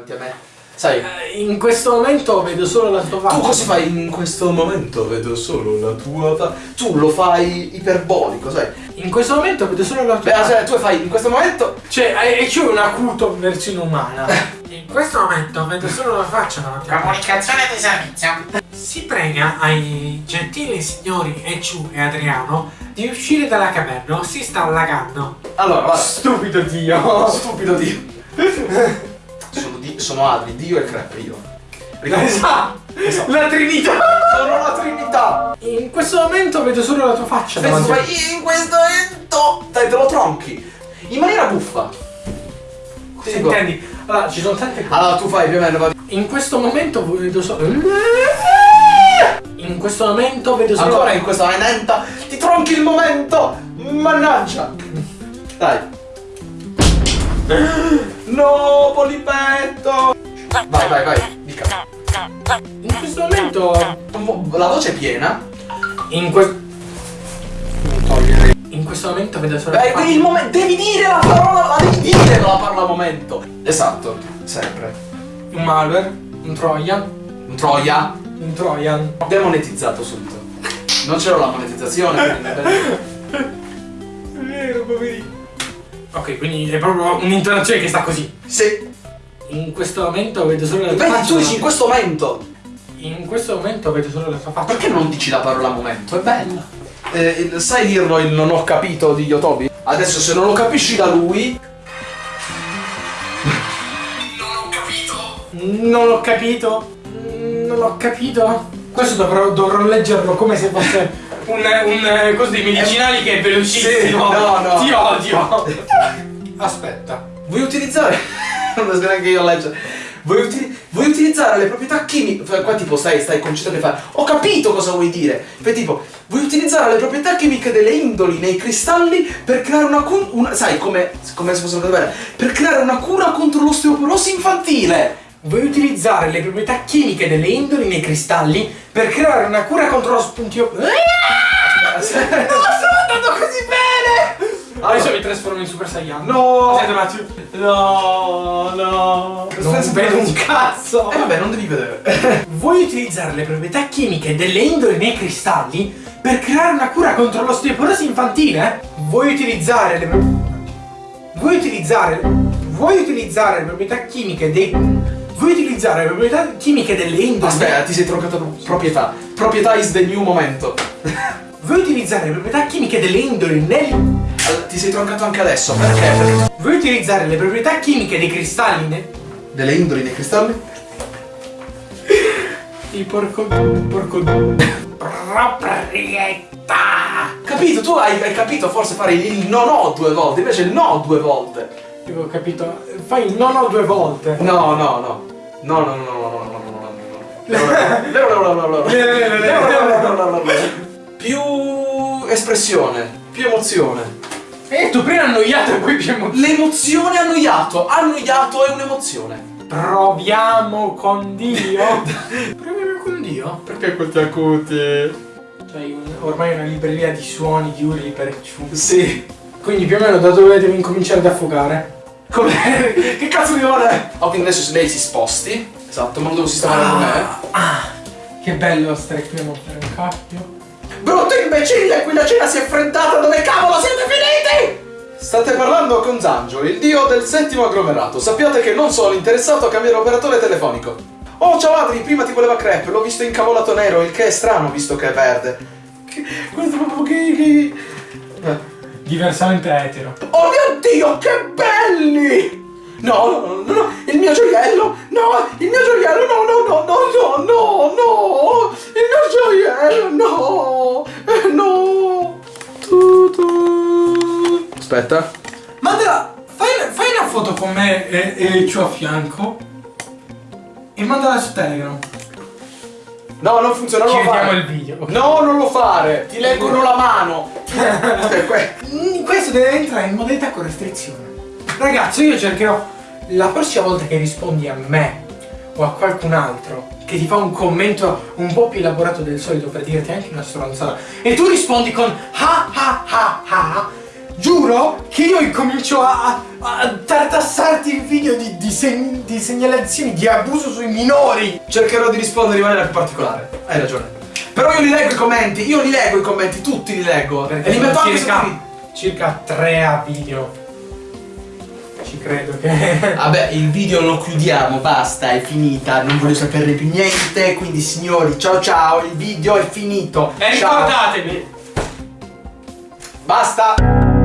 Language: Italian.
davanti a me. Sai, Eh, In questo momento vedo solo la tua faccia. tu cosa fai in questo momento? Vedo solo la tua fa- Tu lo fai iperbolico, sai? In questo momento vedo solo la tua Beh, faccia. cioè, tu fai in questo momento. Cioè, e c'è un acuto versione umana. In questo momento vedo solo la faccia davanti a me. Comunicazione di servizio. Si prega ai gentili signori Eciu e Adriano di uscire dalla caverna o si sta allagando. Allora, guarda. Stupido Dio. Stupido Dio. sono, Adri, Dio e Crepe io. Ricordi? Esatto. Esatto. La Trinità. Sono la Trinità. In questo momento vedo solo la tua faccia Adesso davanti fai in questo momento. Dai, te lo tronchi. In maniera buffa. Dico. Intendi? Allora, ci sono tante cose. Allora tu fai più o meno. vai. In questo momento vedo solo. In questo momento vedo solo. Ancora in questa momento. Ti tronchi il momento. Mannaggia. Dai. No, polipetto. Vai, vai, vai. Dica. In questo momento. La voce è piena. In questo. In questo momento vedo solo. Beh, il momento. Devi dire la parola. La devi dire la parola momento. Esatto. Sempre. Un malware. Un Trojan. Un Troia. Un Trojan. Demonetizzato subito. Non c'era la monetizzazione. quindi- vero, poverino. Ok, quindi è proprio un'intonazione che sta così. Sì. In questo momento vedo solo la tua Vedi, faccia. tu dici in questo momento. In questo momento vedo solo la tua faccia. Perché non dici la parola momento? È bella. Eh, sai dirlo il non ho capito di Yotobi? Adesso se non lo capisci da lui. Non l'ho capito. Non l'ho capito. Questo dovrò, dovrò leggerlo come se fosse un, un coso dei medicinali che è velocissimo. Sì, no, no. Ti odio. Aspetta. Vuoi utilizzare. non so neanche io leggere. Vuoi, uti- vuoi utilizzare le proprietà chimiche. Qua tipo stai, stai concentrato e fai. Ho capito cosa vuoi dire. Fai tipo. Vuoi utilizzare le proprietà chimiche delle indoli nei cristalli per creare una, cu- una sai come, come se fosse una cosa bella, per creare una cura contro l'osteoporosi infantile. Vuoi utilizzare le proprietà chimiche delle indoli nei cristalli per creare una cura contro lo spuntio. Eh, Non sto andando così bene! Adesso mi trasformo in Super Saiyan. No. Aspetta un attimo. No, no. Non vedo un cazzo. E vabbè, non devi vedere. Vuoi utilizzare le proprietà chimiche delle indole nei cristalli per creare una cura contro l'osteoporosi infantile? Vuoi utilizzare le Vuoi utilizzare Vuoi utilizzare le proprietà chimiche dei Vuoi utilizzare le proprietà chimiche delle indole Aspetta, ti sei troncato proprietà. Proprietà is the new momento. Vuoi utilizzare le proprietà chimiche delle indoli nel Allora, Ti sei troncato anche adesso, perché? Perché Vuoi utilizzare le proprietà chimiche dei cristalli ne... delle indoli nei cristalli? Il porco porco proprietà Capito, tu hai, hai capito forse fare il non ho due volte, invece il no due volte. Io ho capito Fai il non ho due volte No, no, no. No, no, no, no, no, no, no, no, no, no. Più espressione, più emozione. E tu prima annoiato e poi abbiamo L'emozione annoiato. Annoiato è un'emozione. Proviamo con Dio. Proviamo con Dio? Perché questi acuti? C'hai un- ormai una libreria di suoni, di urli per ciù. Sì. Quindi più o meno da dove devi incominciare ad affogare? Come? che cazzo di ore? Ok, adesso lei si sposti. Esatto, ma non devo sistemare con me. Ah, che bello stare qui a montare un cappio. Brutto imbecille, qui la cena si è freddata, dove cavolo siete finiti? State parlando con Zangio, il dio del settimo agglomerato. Sappiate che non sono interessato a cambiare operatore telefonico. Oh, ciao Adri, prima ti voleva crepe, l'ho visto incavolato nero, il che è strano visto che è verde. Che, questo è proprio che... Diversamente etero. Oh mio dio, che belli! No, no, no, no, no, il mio gioiello! No, il mio gioiello! No, no, no, no, no, no, no! Il mio gioiello! No! Eh, no! Tu, tu. Aspetta. Mandala, fai, fai una foto con me e, e ciò a fianco. E mandala su Telegram. No, non funziona, non Ci lo vediamo fare. il video. ok? No, non lo fare! Ti leggono la mano! Que- Mm, Questo deve entrare in modalità con restrizione. Ragazzo, io cercherò la prossima volta che rispondi a me o a qualcun altro che ti fa un commento un po' più elaborato del solito per dirti anche una stronzata e tu rispondi con ha ha ha ha giuro che io incomincio a, a, a tartassarti il video di, di, sen- di segnalazioni di abuso sui minori. Cercherò di rispondere in maniera più particolare. Hai ragione. Però io li leggo i commenti, io li leggo i commenti, tutti li leggo. Perché e li metto anche circa, circa 3 a video. Ci credo che. Vabbè, il video lo chiudiamo, basta, è finita, non voglio saperne più niente, quindi signori, ciao ciao, il video è finito. E ciao. ricordatevi, Basta!